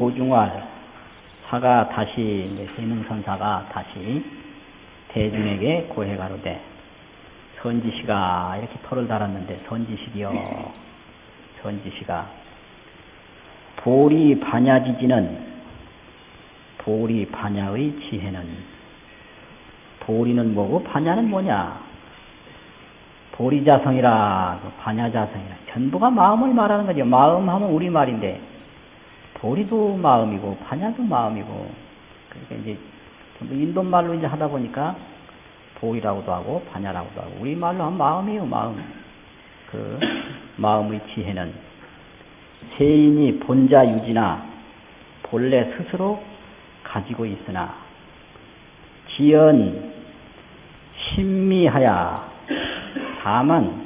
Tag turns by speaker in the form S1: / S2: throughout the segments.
S1: 고중활 사가 다시 세능선사가 다시 대중에게 고해 가로되 선지시가 이렇게 토를 달았는데 선지식이요. 선지시가 보리 반야지지는 보리 반야의 지혜는 보리는 뭐고 반야는 뭐냐? 보리자성이라 반야자성이라. 전부가 마음을 말하는 거죠. 마음 하면 우리말인데 보리도 마음이고 반야도 마음이고 그러니까 이제 전부 인도 말로 이제 하다 보니까 보리라고도 하고 반야라고도 하고 우리 말로 하면 마음이에요 마음. 그 마음의 지혜는 세인이 본자 유지나 본래 스스로 가지고 있으나 지연 신미하야. 다만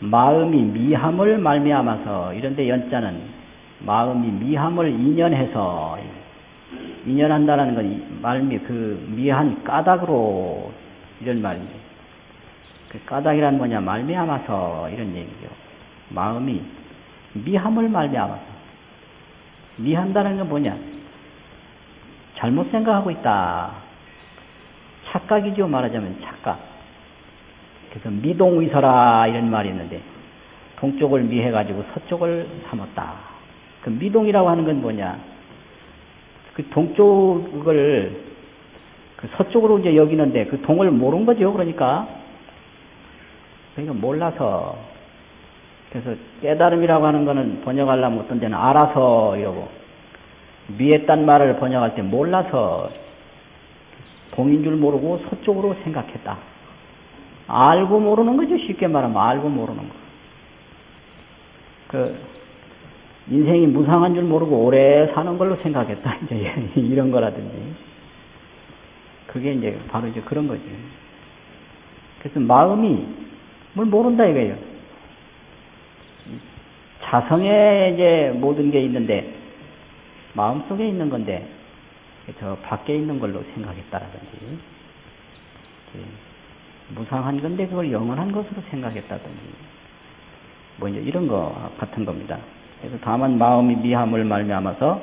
S1: 마음이 미함을 말미암아서 이런데 연자는 마음이 미함을 인연해서 인연한다라는 건 말미 그 미한 까닭으로 이런 말입니다. 그 까닭이란 뭐냐 말미암아서 이런 얘기죠. 마음이 미함을 말미암아서 미한다는 건 뭐냐 잘못 생각하고 있다. 착각이죠 말하자면 착각. 그래서 미동의서라 이런 말이 있는데 동쪽을 미해가지고 서쪽을 삼았다. 그 미동이라고 하는 건 뭐냐? 그 동쪽을 그 서쪽으로 이제 여기는데 그 동을 모르는 거죠. 그러니까 그러니까 몰라서 그래서 깨달음이라고 하는 거는 번역하려면 어떤 데는 알아서 이러고 미했단 말을 번역할 때 몰라서 동인 줄 모르고 서쪽으로 생각했다. 알고 모르는 거죠. 쉽게 말하면 알고 모르는 거. 그 인생이 무상한 줄 모르고 오래 사는 걸로 생각했다. 이제 이런 거라든지. 그게 이제 바로 이제 그런 거지. 그래서 마음이 뭘 모른다 이거예요. 자성에 이제 모든 게 있는데 마음 속에 있는 건데 저 밖에 있는 걸로 생각했다라든지 무상한 건데 그걸 영원한 것으로 생각했다든지 뭐 이제 이런 거 같은 겁니다. 그래서 다만 마음이 미함을 말미암아서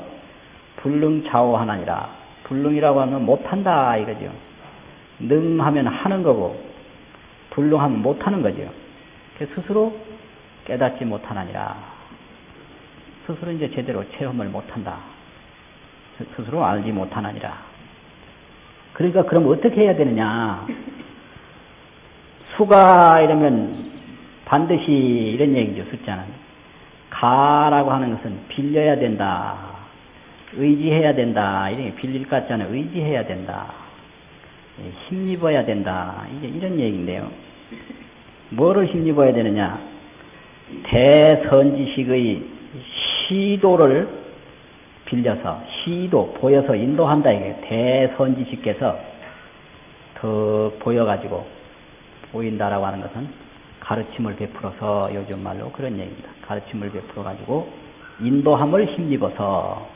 S1: 불능좌오하나니라 불능이라고 하면 못한다 이거죠. 능하면 하는 거고 불능하면 못하는 거죠. 스스로 깨닫지 못하나니라 스스로 이제 제대로 체험을 못한다. 스스로 알지 못하나니라. 그러니까 그럼 어떻게 해야 되느냐? 수가 이러면 반드시 이런 얘기죠, 숫자는. 가라고 하는 것은 빌려야 된다. 의지해야 된다. 이런 빌릴 것 같잖아요. 의지해야 된다. 예, 힘입어야 된다. 이제 이런 얘기인데요. 뭐를 힘입어야 되느냐? 대선지식의 시도를 빌려서 시도 보여서 인도한다 이게 대선지식께서 더 보여가지고 보인다라고 하는 것은 가르침을 베풀어서 요즘 말로 그런 얘기입니다. 가르침을 베풀어 가지고 인도함을 힘입어서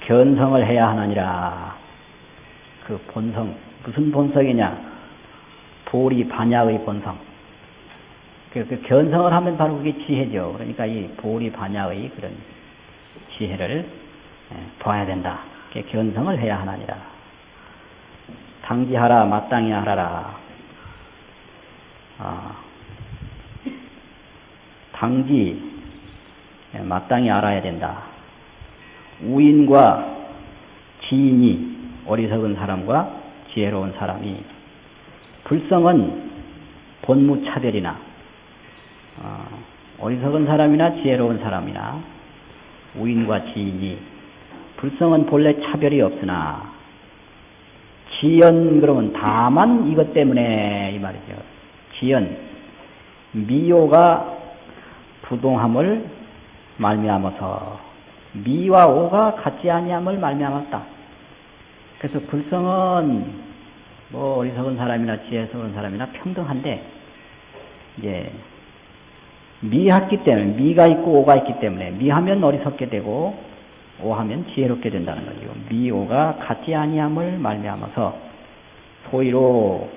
S1: 견성을 해야 하느니라. 그 본성 무슨 본성이냐? 보리 반야의 본성. 그, 그 견성을 하면 바로 그게 지혜죠. 그러니까 이 보리 반야의 그런 지혜를 봐야 된다. 견성을 해야 하나니라. 당지하라 마땅히 하라라. 아, 당지 마땅히 알아야 된다. 우인과 지인이 어리석은 사람과 지혜로운 사람이 불성은 본무 차별이나 어, 어리석은 사람이나 지혜로운 사람이나 우인과 지인이 불성은 본래 차별이 없으나 지연 그러면 다만 이것 때문에 이 말이죠. 지연 미오가 부동함을 말미암아서 미와 오가 같지 아니함을 말미암았다. 그래서 불성은 뭐 어리석은 사람이나 지혜스러운 사람이나 평등한데 이제 미했기 때문에 미가 있고 오가 있기 때문에 미하면 어리석게 되고 오하면 지혜롭게 된다는 거죠. 미오가 같지 아니함을 말미암아서 소위로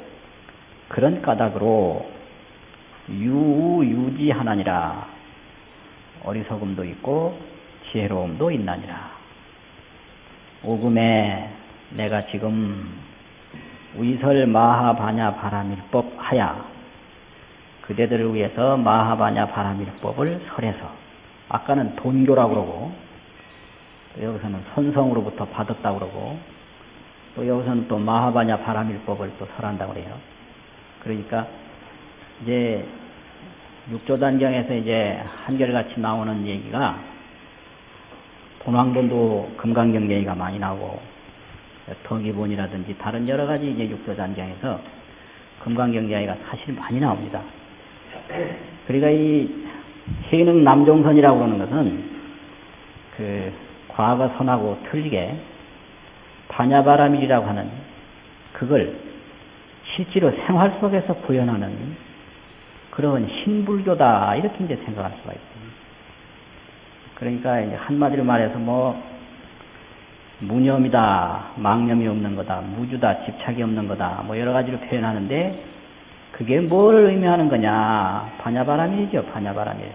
S1: 그런 까닭으로 유유지하나니라 어리석음도 있고 지혜로움도 있나니라. 오금에 내가 지금 위설 마하바냐 바라밀법 하야 그대들을 위해서 마하바냐 바라밀법을 설해서 아까는 돈교라고 그러고 또 여기서는 선성으로부터 받았다고 그러고 또 여기서는 또 마하바냐 바라밀법을 또 설한다고 그래요. 그러니까 이제 육조단경에서 이제 한결같이 나오는 얘기가 본왕본도 금강경 얘기가 많이 나오고 덕기본이라든지 다른 여러 가지 이제 육조단경에서 금강경 얘기가 사실 많이 나옵니다. 그러니까 이 해능 남종선이라고 그러는 것은 그 과거 선하고 틀리게 반야바람일이라고 하는 그걸 실제로 생활 속에서 구현하는 그런 신불교다 이렇게 이제 생각할 수가 있습니다. 그러니까 이제 한마디로 말해서 뭐 무념이다, 망념이 없는 거다, 무주다, 집착이 없는 거다, 뭐 여러 가지로 표현하는데 그게 뭘 의미하는 거냐? 반야바람일이죠, 반야바람일.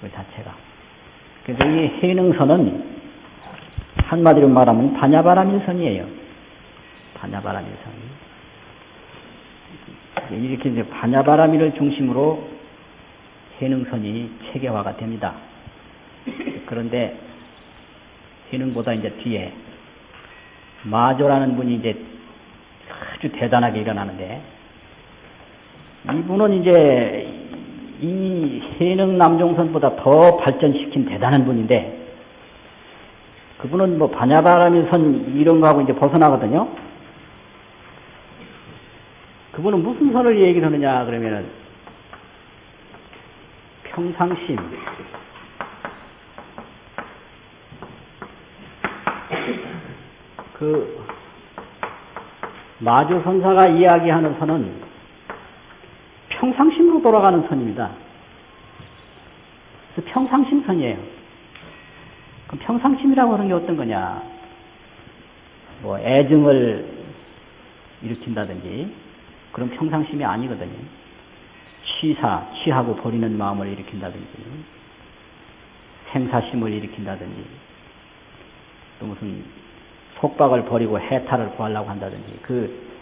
S1: 그 자체가. 그래서 이 해능선은 한마디로 말하면 반야바람일선이에요. 반야바람일선. 이렇게 이제 반야바람일을 중심으로 해능선이 체계화가 됩니다. 그런데 해능보다 이제 뒤에 마조라는 분이 이제 아주 대단하게 일어나는데 이분은 이제 이 해능 남종선보다 더 발전시킨 대단한 분인데 그분은 뭐 반야바람의 선 이런 거하고 이제 벗어나거든요. 그분은 무슨 선을 얘기를 하느냐 그러면은 평상심 그 마주 선사가 이야기하는 선은 평상심으로 돌아가는 선입니다. 그래서 평상심 선이에요. 그럼 평상심이라고 하는 게 어떤 거냐? 뭐 애증을 일으킨다든지 그런 평상심이 아니거든요. 취사, 취하고 버리는 마음을 일으킨다든지 생사심을 일으킨다든지 또 무슨 속박을 버리고 해탈을 구하려고 한다든지 그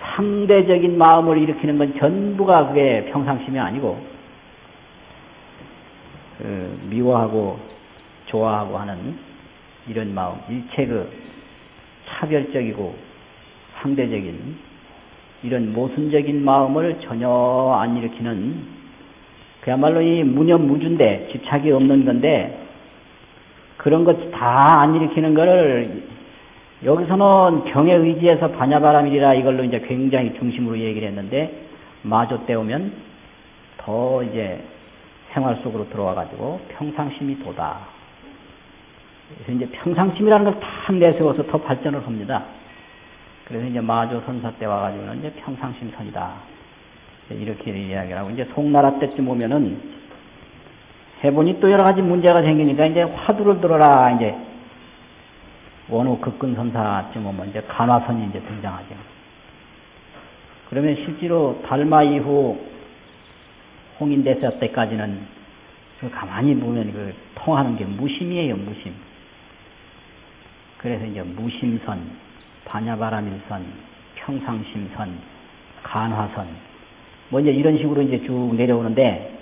S1: 상대적인 마음을 일으키는 건 전부가 그게 평상심이 아니고 그 미워하고 좋아하고 하는 이런 마음 일체 그 차별적이고 상대적인 이런 모순적인 마음을 전혀 안 일으키는 그야말로 이 무념무주인데 집착이 없는 건데 그런 것 다 안 일으키는 거를 여기서는 경에 의지해서 반야바람이라 이걸로 이제 굉장히 중심으로 얘기를 했는데 마조 때 오면 더 이제 생활 속으로 들어와 가지고 평상심이 도다. 그래서 이제 평상심이라는 걸탁 내세워서 더 발전을 합니다. 그래서 이제 마조 선사 때 와가지고는 이제 평상심선이다. 이렇게 이야기를 하고 이제 송나라 때쯤 오면은 해보니 또 여러 가지 문제가 생기니까 이제 화두를 들어라 이제 원후 급근선사쯤 오면 이제 간화선이 이제 등장하죠. 그러면 실제로 달마 이후 홍인대사 때까지는 그 가만히 보면 그 통하는 게 무심이에요, 무심. 그래서 이제 무심선, 반야바라밀선, 평상심선, 간화선, 뭐 이제 이런 식으로 이제 쭉 내려오는데,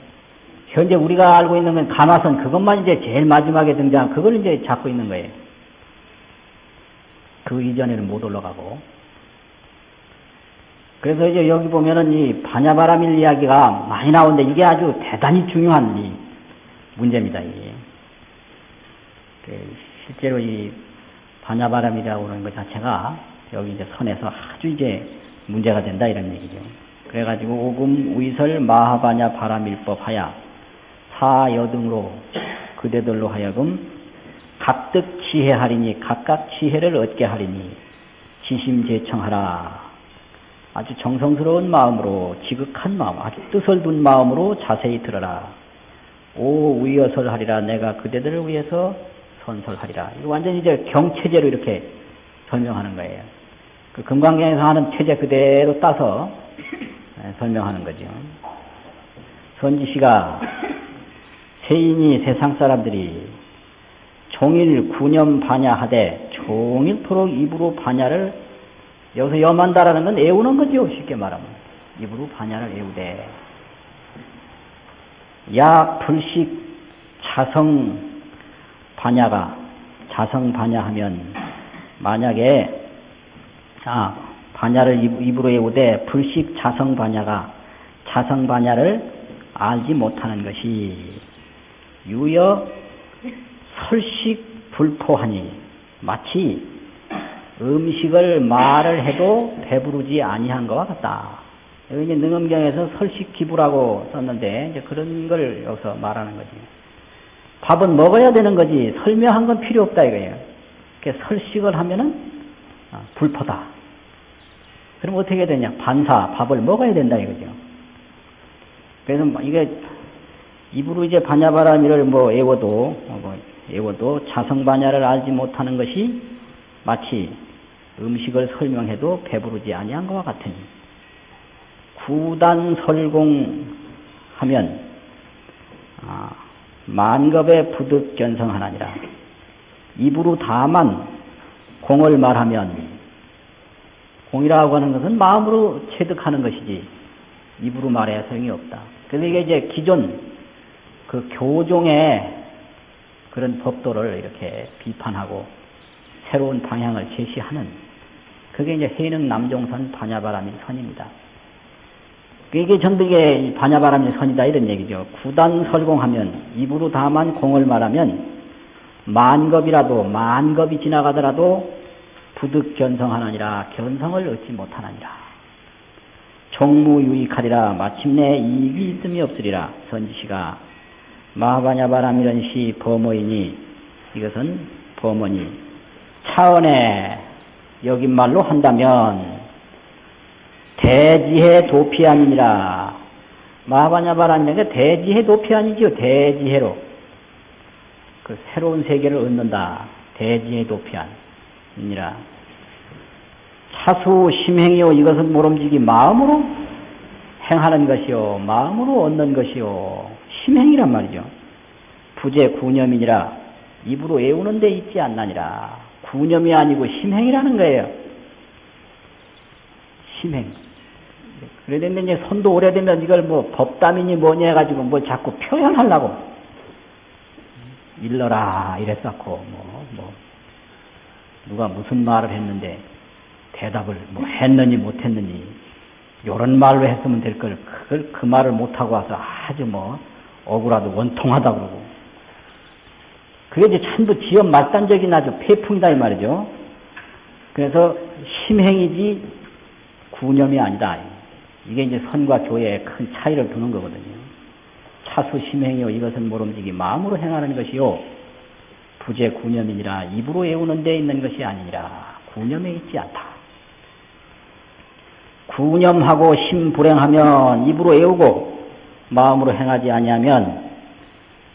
S1: 현재 우리가 알고 있는 건 간화선, 그것만 이제 제일 마지막에 등장, 그걸 이제 잡고 있는 거예요. 그 이전에는 못 올라가고. 그래서 이제 여기 보면은 이 반야바라밀 이야기가 많이 나오는데 이게 아주 대단히 중요한 이 문제입니다, 이게. 실제로 이 반야바람이라고 하는 것 자체가 여기 이제 선에서 아주 이제 문제가 된다 이런 얘기죠. 그래가지고 오금 위설 마하바냐 바람일법 하야 사여등으로 그대들로 하여금 각득 지혜하리니 각각 지혜를 얻게 하리니 지심제청하라. 아주 정성스러운 마음으로 지극한 마음 아주 뜻을 둔 마음으로 자세히 들어라. 오 위여설 하리라. 내가 그대들을 위해서 선설하리라. 이거 완전히 이제 경체제로 이렇게 설명하는 거예요. 그 금강경에서 하는 체제 그대로 따서 설명하는 거죠. 선지시가 세인이 세상 사람들이 종일 구념 반야하되 종일토록 입으로 반야를 여기서 염한다라는 건 애우는 거죠. 쉽게 말하면. 입으로 반야를 애우되. 야 불식 자성 반야가 자성 반야하면 만약에 아 반야를 입, 입으로 외우되 불식 자성 반야가 자성 반야를 알지 못하는 것이 유여 설식 불포하니 마치 음식을 말을 해도 배부르지 아니한 것과 같다. 여기 이제 능엄경에서 설식 기부라고 썼는데 이제 그런 걸 여기서 말하는 거지. 밥은 먹어야 되는 거지 설명한 건 필요 없다 이거예요. 이렇게 설식을 하면은 아, 불포다. 그럼 어떻게 되냐? 반사 밥을 먹어야 된다 이거죠. 그래서 뭐 이게 입으로 이제 반야바라미를 뭐 애워도 뭐 애워도 자성 반야를 알지 못하는 것이 마치 음식을 설명해도 배부르지 아니한 것과 같으니 구단설공하면 아, 만겁의 부득 견성하나니라 입으로 다만 공을 말하면 공이라고 하는 것은 마음으로 체득하는 것이지 입으로 말해야 소용이 없다. 그래서 이게 이제 기존 그 교종의 그런 법도를 이렇게 비판하고 새로운 방향을 제시하는 그게 이제 해능 남종선 반야바람의 선입니다. 이게 이게 반야바람의 선이다 이런 얘기죠. 구단 설공하면 입으로 다만 공을 말하면 만겁이라도 만겁이 지나가더라도 부득 견성하나니라 견성을 얻지 못하나니라. 종무유익하리라 마침내 이익이 있음이 없으리라 선지시가 마하바냐바람이런 시 범어이니 이것은 범어니 차원에 여긴 말로 한다면 대지혜 도피아니니라. 마하바냐바람이라는 게 대지혜 도피아니지요. 대지혜로. 그 새로운 세계를 얻는다. 대지혜 도피아니라. 차수 심행이요. 이것은 모름지기 마음으로 행하는 것이요. 마음으로 얻는 것이요. 심행이란 말이죠. 부재 구념이니라. 입으로 애우는 데 있지 않나니라. 구념이 아니고 심행이라는 거예요. 심행. 그래야 이제 손도 오래되면 이걸 뭐 법담이니 뭐니 해가지고 뭐 자꾸 표현하려고 일러라 이랬었고 뭐, 뭐 누가 무슨 말을 했는데 대답을 뭐 했느니 못했느니 요런 말로 했으면 될 걸 그걸 그 말을 못하고 와서 아주 뭐 억울하도 원통하다 그러고 그게 이제 전부 지연 말단적인 아주 폐풍이다 이 말이죠. 그래서 심행이지 구념이 아니다. 이게 이제 선과 교회에 큰 차이를 두는 거거든요. 차수 심행이요 이것은 모름지기 마음으로 행하는 것이요 부재 구념이니라 입으로 외우는 데 있는 것이 아니니라 구념에 있지 않다. 구념하고 심불행하면 입으로 외우고 마음으로 행하지 아니하면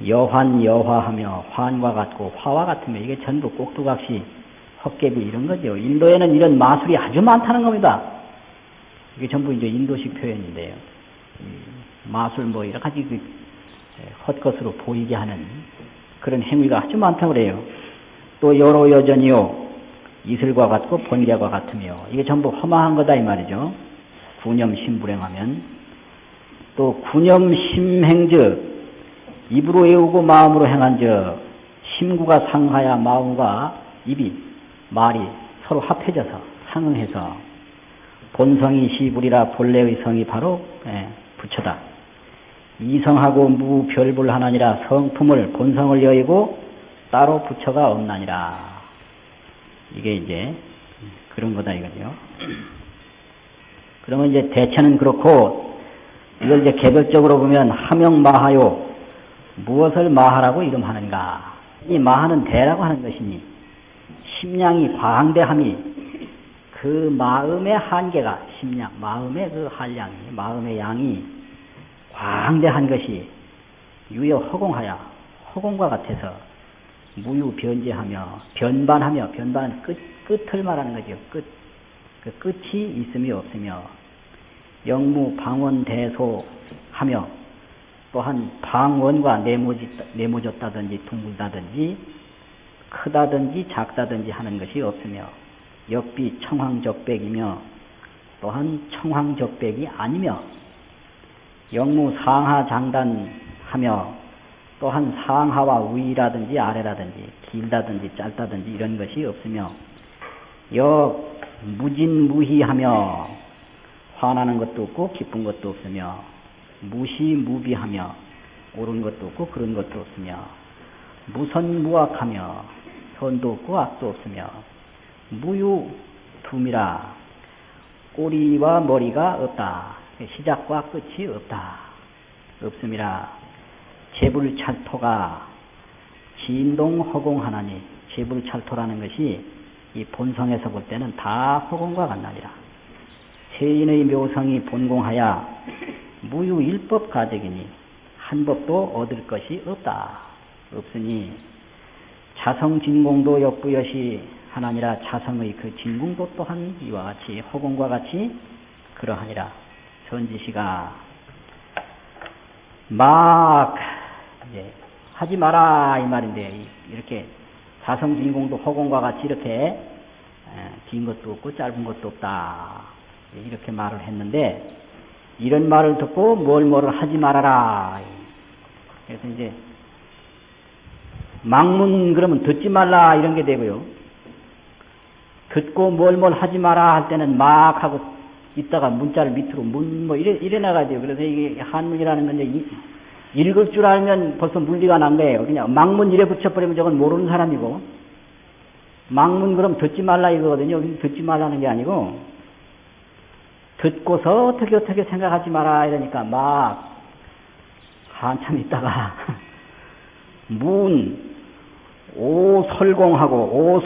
S1: 여환 여화하며 환과 같고 화와 같으며 이게 전부 꼭두각시 헛개비 이런 거죠. 인도에는 이런 마술이 아주 많다는 겁니다. 이게 전부 이제 인도식 표현인데요. 마술 뭐 여러 가지 그 헛것으로 보이게 하는 그런 행위가 아주 많다고 그래요. 또 여러 여전이요. 이슬과 같고 번개와 같으며 이게 전부 허망한 거다 이 말이죠. 구념 심 불행하면 또 구념 심 행즉 입으로 외우고 마음으로 행한즉 심구가 상하야 마음과 입이 말이 서로 합해져서 상응해서 본성이 시불이라 본래의 성이 바로 예, 부처다. 이성하고 무별불하나니라 성품을 본성을 여의고 따로 부처가 없나니라. 이게 이제 그런 거다 이거죠. 그러면 이제 대체는 그렇고 이걸 이제 개별적으로 보면 하명 마하요 무엇을 마하라고 이름하는가? 이 마하는 대라고 하는 것이니 심량이 과항대함이 그 마음의 한계가 심량, 마음의 그 한량이 마음의 양이 과항대한 것이 유여 허공하여 허공과 같아서 무유 변제하며 변반하며 변반 끝 끝을 말하는 거죠. 끝. 그 끝이 있음이 없으며 영무 방원 대소 하며 또한 방원과 네모졌다든지 둥글다든지 크다든지 작다든지 하는 것이 없으며 역비 청황적백이며 또한 청황적백이 아니며 영무 상하 장단하며 또한 상하와 위라든지 아래라든지 길다든지 짧다든지 이런 것이 없으며 역 무진무희하며 화나는 것도 없고 기쁜 것도 없으며 무시무비하며 옳은 것도 없고 그런 것도 없으며 무선무악하며 선도 없고 악도 없으며 무유둠이라 꼬리와 머리가 없다. 시작과 끝이 없다. 없음이라 재불찰토가 진동허공하나니 재불찰토라는 것이 이 본성에서 볼 때는 다 허공과 같나니라. 세인의 묘성이 본공하여 무유일법 가적이니 한 법도 얻을 것이 없다. 없으니 자성진공도 역부여시 하나니라 자성의 그 진공도 또한 이와 같이 허공과 같이 그러하니라. 선지시가 막 이제 하지 마라 이 말인데 이렇게 자성 진공도 허공과 같이 이렇게 긴 것도 없고 짧은 것도 없다. 이렇게 말을 했는데 이런 말을 듣고 뭘 뭐를 하지 말아라. 그래서 이제 망문 그러면 듣지 말라 이런 게 되고요 듣고 뭘 뭘 하지 마라 할 때는 막 하고 있다가 문자를 밑으로 문 뭐 이래 이래 돼요 그래서 이게 한문이라는 이, 읽을 줄 알면 벌써 물리가 난 거예요. 그냥 망문 이래 붙여버리면 저건 모르는 사람이고, 망문 그럼 듣지 말라 이거거든요. 듣지 말라는 게 아니고, 듣고서 어떻게 어떻게 생각하지 마라 이러니까 막 한참 있다가 문 오설공하고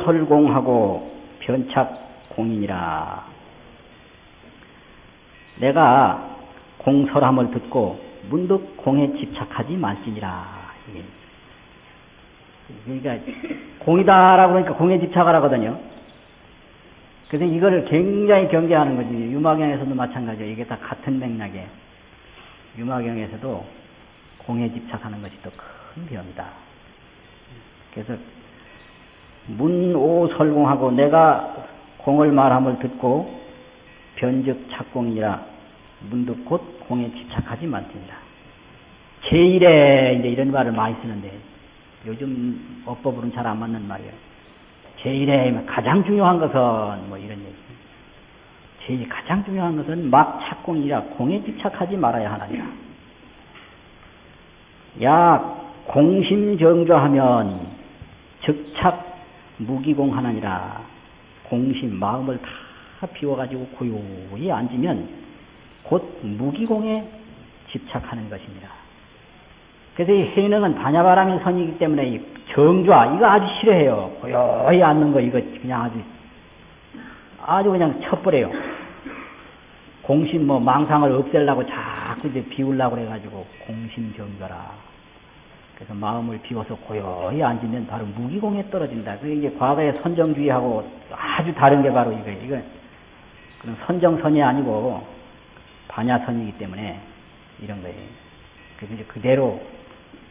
S1: 오설공하고 변착공인이라 내가 공설함을 듣고 문득 공에 집착하지 말지니라. 그러니까 공이다라고 그러니까 공에 집착을 하거든요. 그래서 이거를 굉장히 경계하는 거지. 유마경에서도 마찬가지예요. 이게 다 같은 맥락에 유마경에서도 공에 집착하는 것이 또 큰 병이다. 그래서 문오설공하고 내가 공을 말함을 듣고 변적 착공이라 문득 곧 공에 집착하지 말지니라. 제일에 이제 이런 말을 많이 쓰는데 요즘 어법으로는 잘 안 맞는 말이에요. 제일에 가장 중요한 것은 뭐 이런 얘기. 제일 가장 중요한 것은 막 착공이라 공에 집착하지 말아야 하나니라. 야 공심정조하면 즉착 무기공하나니라. 공심 마음을 다 비워가지고 고요히 앉으면 곧 무기공에 집착하는 것입니다. 그래서 이 해능은 반야바람의 선이기 때문에 이 정좌 이거 아주 싫어해요. 고요히 앉는 거 이거 그냥 아주 아주 그냥 쳐버려요. 공심 뭐 망상을 없애려고 자꾸 이제 비우려고 그래가지고 공심 정좌라. 그래서 마음을 비워서 고요히 앉으면 바로 무기공에 떨어진다. 그게 이제 과거의 선정주의하고 아주 다른 게 바로 이거 이거 그런 선정선이 아니고 반야선이기 때문에 이런 거예요. 그래서 이제 그대로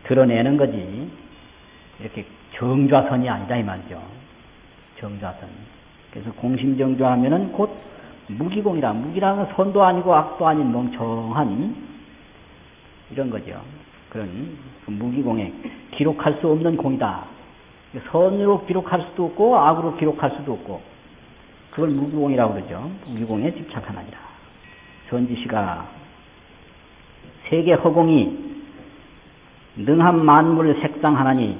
S1: 드러내는 거지. 이렇게 정좌선이 아니다 이 말이죠. 정좌선. 그래서 공심정좌하면은 곧 무기공이라. 무기라는 건 선도 아니고 악도 아닌 멍청한 이런 거죠. 그런 그 무기공에 기록할 수 없는 공이다. 선으로 기록할 수도 없고 악으로 기록할 수도 없고 그걸 무기공이라고 그러죠. 무기공에 집착하나니라. 전지시가 세계 허공이 능한 만물 색상하나니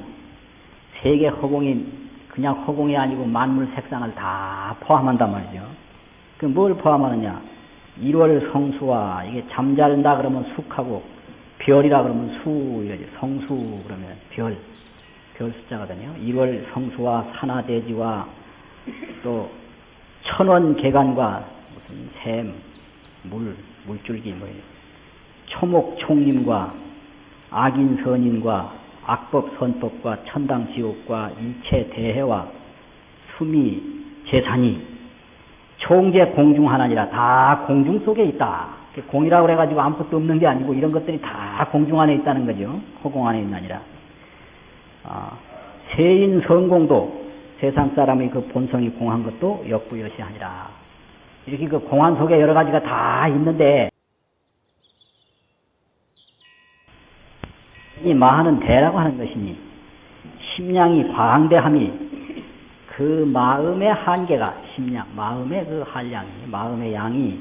S1: 세계 허공이 그냥 허공이 아니고 만물 색상을 다 포함한단 말이죠. 그 뭘 포함하느냐? 1월 성수와 이게 잠자른다 그러면 숙하고 별이라 그러면 수 성수 그러면 별, 별 숫자거든요. 1월 성수와 산하대지와 또 천원 개간과 무슨 샘, 물, 물줄기 뭐 초목 총림과 악인 선인과 악법 선법과 천당 지옥과 일체 대해와 수미 재산이 총재 공중 하나니라 다 공중 속에 있다. 공이라고 그래가지고 아무것도 없는 게 아니고 이런 것들이 다 공중 안에 있다는 거죠. 허공 안에 있나니라. 아, 세인 성공도 세상 사람의 그 본성이 공한 것도 역부여시 아니라 이렇게 그 공한 속에 여러 가지가 다 있는데 이 마하는 대라고 하는 것이니 심량이 광대함이 그 마음의 한계가 심량 마음의 그 한량이 마음의 양이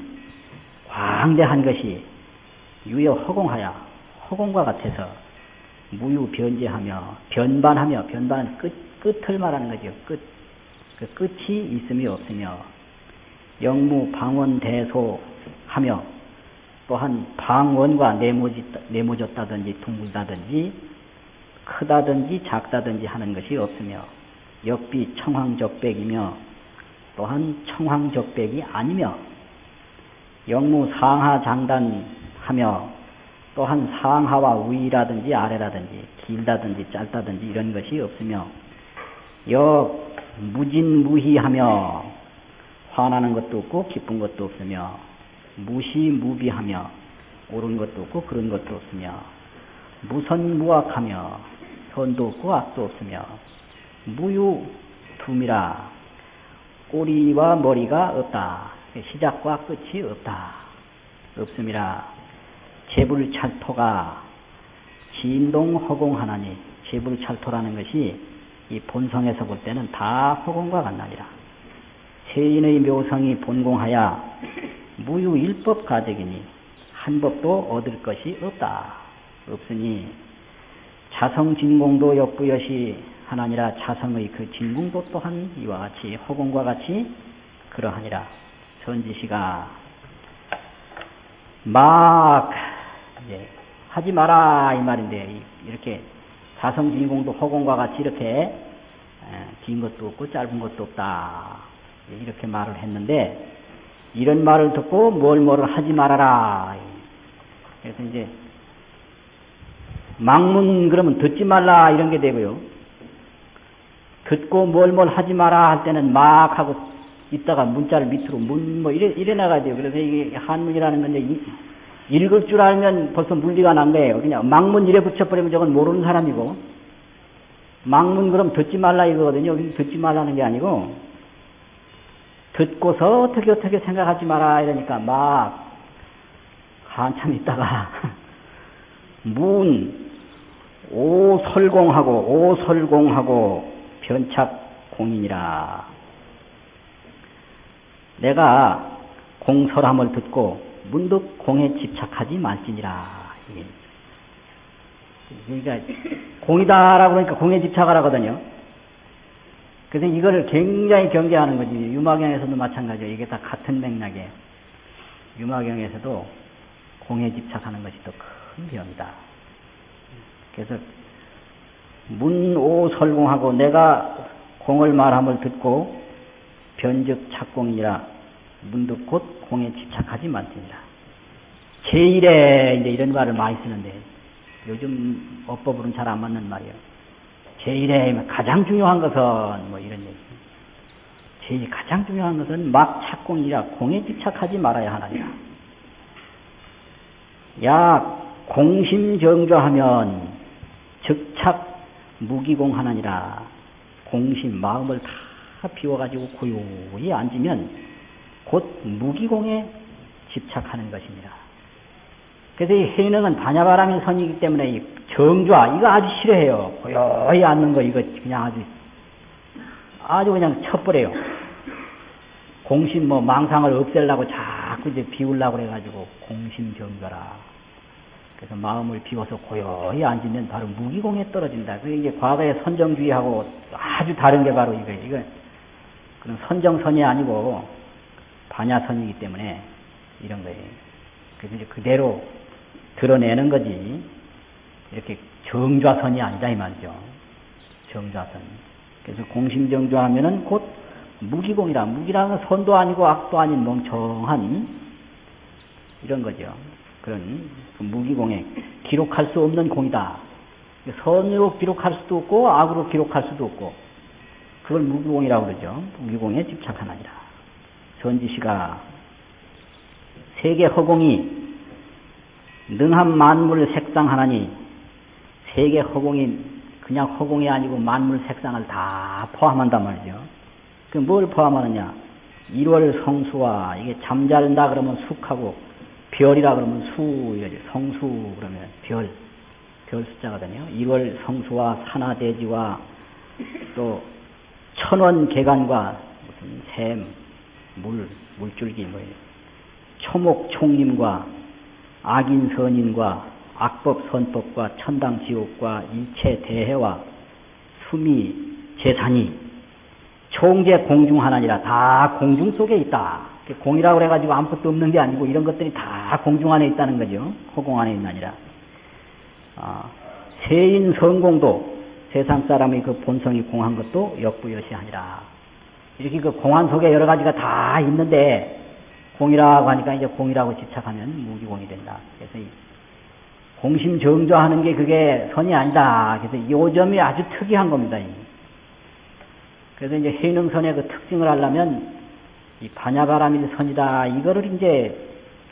S1: 광대한 것이 유여 허공하여 허공과 같아서 무유 변제하며 변반하며 변반은 끝 끝을 말하는 거죠. 끝. 그 끝이 있음이 없으며 영무 방원 대소 하며 또한 방원과 네모지, 네모졌다든지 둥글다든지 크다든지 작다든지 하는 것이 없으며 역비 청황적백이며 또한 청황적백이 아니며 영무 상하 장단하며 또한 상하와 위라든지 아래라든지 길다든지 짧다든지 이런 것이 없으며 역 무진무희하며 화나는 것도 없고 기쁜 것도 없으며 무시무비하며 옳은 것도 없고 그런 것도 없으며 무선무악하며 선도 없고 악도 없으며 무유둠이라 꼬리와 머리가 없다. 시작과 끝이 없다. 없음이라 재불찰토가 진동허공하나니 재불찰토라는 것이 이 본성에서 볼 때는 다 허공과 같나니라. 세인의 묘성이 본공하여 무유일법 가적이니 한 법도 얻을 것이 없다. 없으니 자성진공도 역부여시 하나니라 자성의 그 진공도 또한 이와 같이 허공과 같이 그러하니라. 선지시가 막 이제 하지 마라 이 말인데 이렇게 자성 진공도 허공과 같이 이렇게 긴 것도 없고 짧은 것도 없다. 이렇게 말을 했는데 이런 말을 듣고 뭘 뭐를 하지 말아라. 그래서 이제 망문 그러면 듣지 말라 이런 게 되고요 듣고 뭘 뭘 하지 마라 할 때는 막 하고 있다가 문자를 밑으로 문 뭐 이래 이래 나가야 요 그래서 이게 한문이라는 건 이제 읽을 줄 알면 벌써 물리가 난 거예요. 그냥 망문 이래 붙여버리면 저건 모르는 사람이고, 망문 그럼 듣지 말라 이거거든요. 듣지 말라는 게 아니고, 듣고서 어떻게 어떻게 생각하지 마라 이러니까 막 한참 있다가 문 오설공하고 오설공하고 변착 공인이라 내가 공설함을 듣고 문득 공에 집착하지 말지니라. 그러니까 공이다라고 그러니까 공에 집착을 하거든요. 그래서 이거를 굉장히 경계하는 거지. 유마경에서도 마찬가지예요. 이게 다 같은 맥락이에요. 유마경에서도 공에 집착하는 것이 또큰 병이다. 그래서 문오설공하고 내가 공을 말함을 듣고 변즉 착공이라 문득 곧 공에 집착하지 말지니라. 제일에 이제 이런 말을 많이 쓰는데 요즘 어법으로는 잘 안 맞는 말이에요. 제일에 가장 중요한 것은 뭐 이런 얘기. 제일 가장 중요한 것은 막 착공이라 공에 집착하지 말아야 하나니라. 야 공심정조하면 즉착 무기공하나니라. 공심 마음을 다 비워가지고 고요히 앉으면 곧 무기공에 집착하는 것입니다. 그래서 이 해능은 반야바람의 선이기 때문에 이 정좌 이거 아주 싫어해요. 고요히 앉는 거 이거 그냥 아주 아주 그냥 쳐버려요. 공심 뭐 망상을 없애려고 자꾸 이제 비우려고 그래가지고 공심 정좌라. 그래서 마음을 비워서 고요히 앉으면 바로 무기공에 떨어진다. 그게 이제 과거의 선정주의하고 아주 다른 게 바로 이거 이거 그런 선정선이 아니고 반야선이기 때문에 이런 거예요. 그래서 이제 그대로 드러내는 거지. 이렇게 정좌선이 아니다 이 말이죠. 정좌선. 그래서 공심정좌하면은 곧 무기공이라. 무기라는 건 선도 아니고 악도 아닌 멍청한 이런 거죠. 그런 그 무기공에 기록할 수 없는 공이다. 선으로 기록할 수도 없고 악으로 기록할 수도 없고 그걸 무기공이라고 그러죠. 무기공에 집착하나니라. 전지시가 세계 허공이 능한 만물 색상하나니 세계 허공이 그냥 허공이 아니고 만물 색상을 다 포함한단 말이죠. 그 뭘 포함하느냐? 1월 성수와 이게 잠자른다 그러면 숙하고 별이라 그러면 수. 성수 그러면 별, 별 숫자거든요. 1월 성수와 산하대지와 또 천원 개간과 무슨 샘, 물, 물줄기 뭐 초목 총림과 악인 선인과 악법 선법과 천당 지옥과 일체 대해와 수미 재산이 총재 공중 하나니라 다 공중 속에 있다. 공이라고 그래가지고 아무것도 없는 게 아니고 이런 것들이 다 공중 안에 있다는 거죠. 허공 안에 있나니라. 아, 세인 성공도 세상 사람의 그 본성이 공한 것도 역부여시하니라. 이렇게 그 공안 속에 여러 가지가 다 있는데 공이라고 하니까 이제 공이라고 집착하면 무기공이 된다. 그래서 이 공심 정조하는 게 그게 선이 아니다. 그래서 요 점이 아주 특이한 겁니다. 그래서 이제 해능선의 그 특징을 하려면 이 반야바람이 선이다. 이거를 이제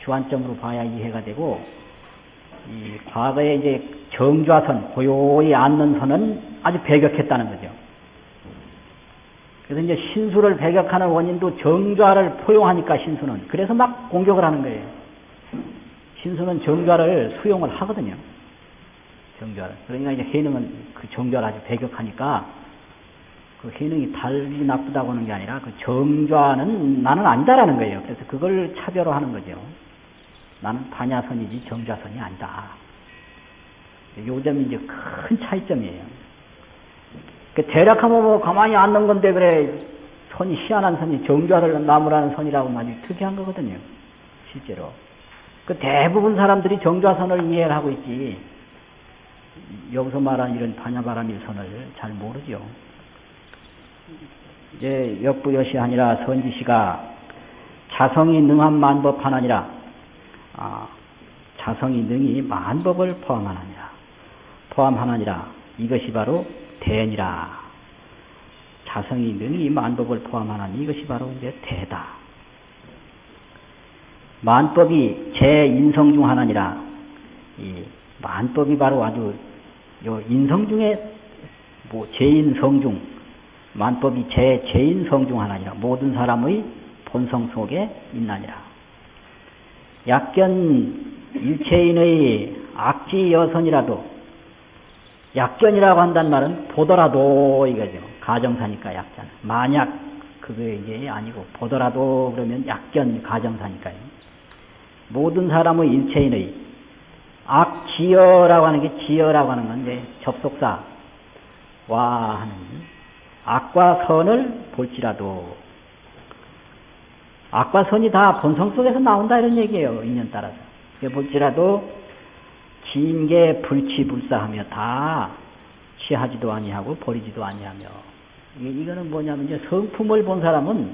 S1: 주안점으로 봐야 이해가 되고 이 과거에 이제 정좌선, 고요히 앉는 선은 아주 배격했다는 거죠. 그래서 이제 신수를 배격하는 원인도 정좌를 포용하니까 신수는 그래서 막 공격을 하는 거예요. 신수는 정좌를 수용을 하거든요. 정좌를. 그러니까 이제 해능은 그 정좌를 아주 배격하니까 그 해능이 달리 나쁘다고 하는 게 아니라 그 정좌는 나는 아니다라는 거예요. 그래서 그걸 차별화하는 거죠. 나는 반야선이지 정좌선이 아니다. 요 점이 이제 큰 차이점이에요. 그 대략하면 뭐 가만히 앉는 건데 그래 선이 희한한 선이 정좌를 나무라는 선이라고 아주 특이한 거거든요. 실제로. 그 대부분 사람들이 정좌선을 이해를 하고 있지 여기서 말하는 이런 반야바람일 선을 잘 모르죠. 이제 역부여시 아니라 선지시가 자성이 능한 만법 하나니라. 아, 자성이 능히 만법을 포함하느니라. 포함하느니라. 이것이 바로 대니라. 자성이 능히 만법을 포함하나니 이것이 바로 이제 대다. 만법이 제 인성 중 하나니라. 이 만법이 바로 아주 요 인성 중에 뭐 제인성 중 만법이 제 제인 성 중 하나니라 모든 사람의 본성 속에 있나니라 약견 일체인의 악지 여선이라도 약견이라고 한단 말은 보더라도 이거죠. 가정사니까 약자는. 만약 그게 이게 아니고 보더라도 그러면 약견 가정사니까요. 모든 사람의 일체인의 악지여라고 하는 게 지여라고 하는 건 이제 접속사와 하는 악과 선을 볼지라도 악과 선이 다 본성 속에서 나온다 이런 얘기예요. 인연 따라서. 볼지라도 진게 불치불사하며 다 취하지도 아니하고 버리지도 아니하며 이거는 뭐냐면 이제 성품을 본 사람은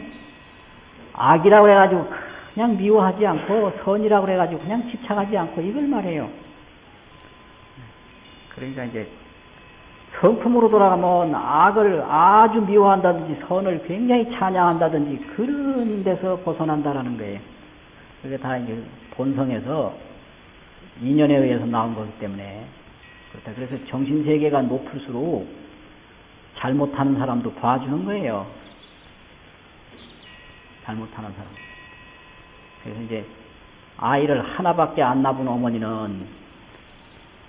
S1: 악이라고 해가지고 그냥 미워하지 않고 선이라고 해가지고 그냥 집착하지 않고 이걸 말해요. 그러니까 이제 성품으로 돌아가면 악을 아주 미워한다든지 선을 굉장히 찬양한다든지 그런 데서 벗어난다라는 거예요. 그게 다 이제 본성에서 인연에 의해서 나온 거기 때문에 그렇다. 그래서 정신 세계가 높을수록 잘못하는 사람도 봐주는 거예요. 잘못하는 사람. 그래서 이제 아이를 하나밖에 안 낳은 어머니는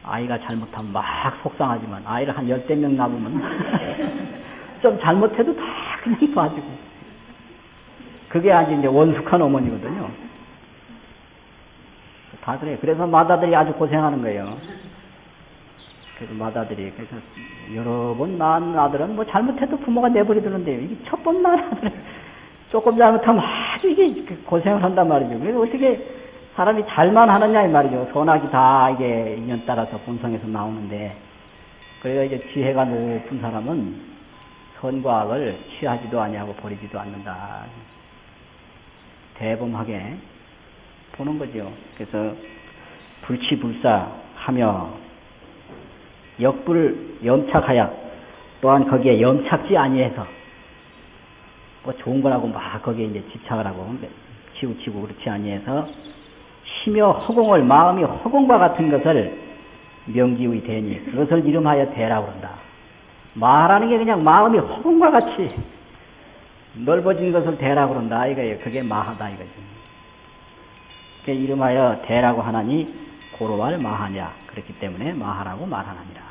S1: 아이가 잘못하면 막 속상하지만 아이를 한 열댓 명 낳으면 좀 잘못해도 다 그냥 봐주고 그게 아주 이제 원숙한 어머니거든요. 다 그래. 그래서 마다들이 아주 고생하는 거예요. 그래서 마다들이 그래서 여러 번 낳은 아들은 뭐 잘못해도 부모가 내버려두는데요. 이게 첫 번 낳은 아들은 조금 잘못하면 아주 이게 고생을 한단 말이죠. 그래서 어떻게 사람이 잘만 하느냐 이 말이죠. 선악이 다 이게 인연 따라서 본성에서 나오는데 그래서 이제 지혜가 높은 사람은 선과 악을 취하지도 아니하고 버리지도 않는다. 대범하게 보는 거죠. 그래서 불치불사하며 역불 염착하여 또한 거기에 염착지 아니해서 뭐 좋은 거라고 막 거기에 이제 집착을 하고 치우치고 그렇지 아니해서 심여 허공을 마음이 허공과 같은 것을 명기의 대니 그것을 이름하여 대라고 그런다. 마하라는 게 그냥 마음이 허공과 같이 넓어진 것을 대라고 그런다 이거예요. 그게 마하다 이거지. 그 이름하여 대라고 하나니 고로할 마하냐 그렇기 때문에 마하라고 말하느니라.